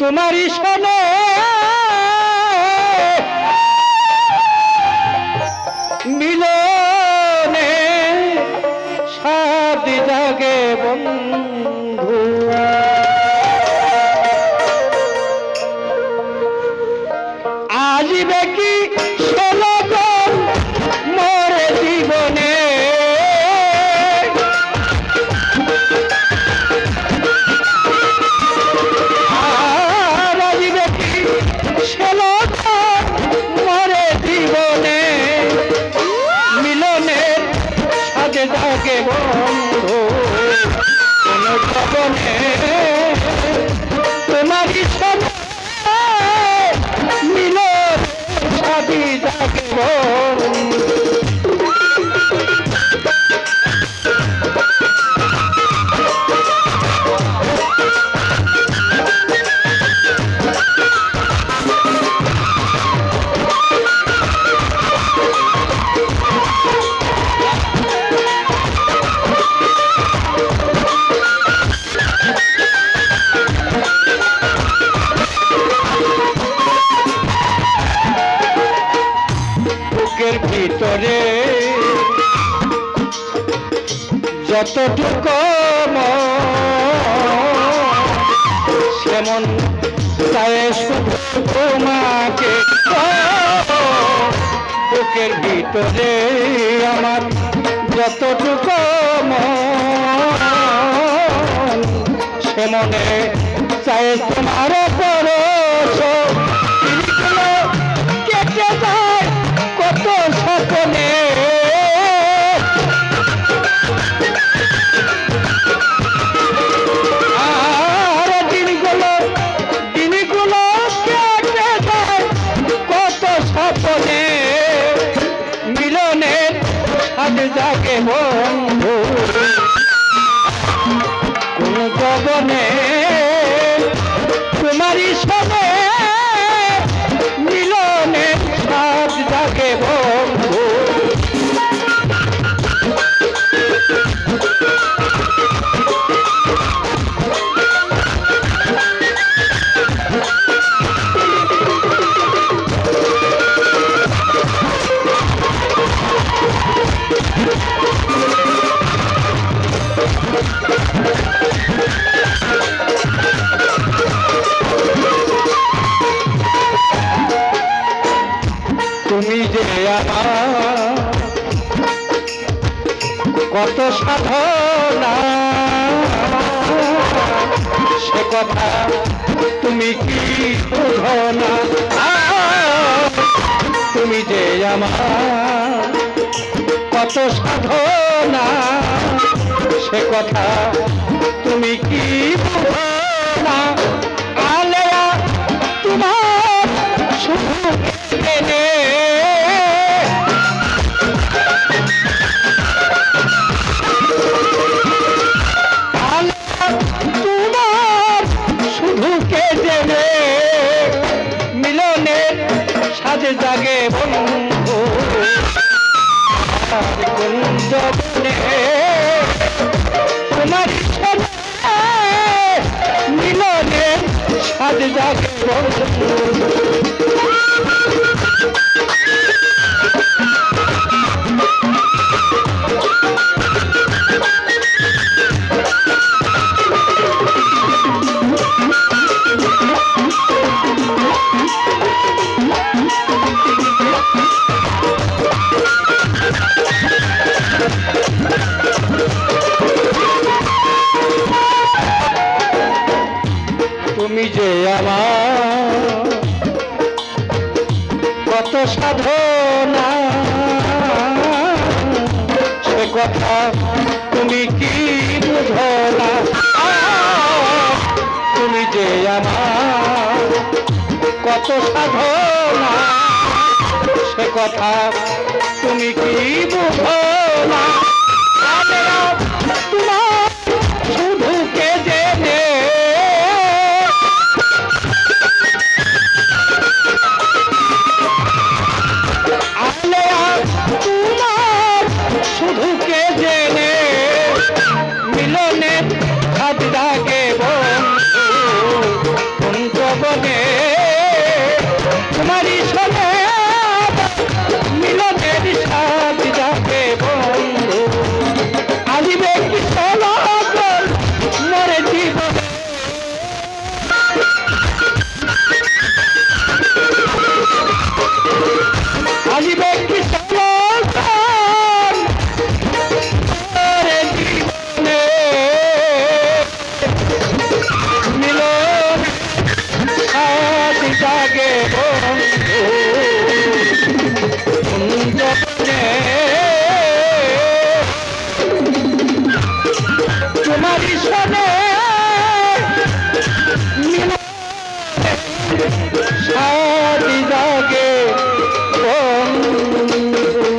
তোমারই শোনে। মিলনে সাদ জাগে বন্ধু। জীবনে তোমারই ভিতরে। যতটুকু সেমন চায় শুধু তোমাকে। বুকের ভিতরে আমার যতটুকু সেমনে চায় তোমার পরশ কত সাধনা। সে কথা তুমি কি না? তুমি যে আমার কত সাধনা। সে কথা তুমি কি না? আলেয়া, তোমার শুধু তোমার সাথে মিলনের সাজে বন্ধু। তুমি যে আমার কত সাধনা, সে কথা তুমি কি বুঝো তুমি যে আমার কত সাধনা, সে কথা তুমি কি বুঝো घाट जाके to my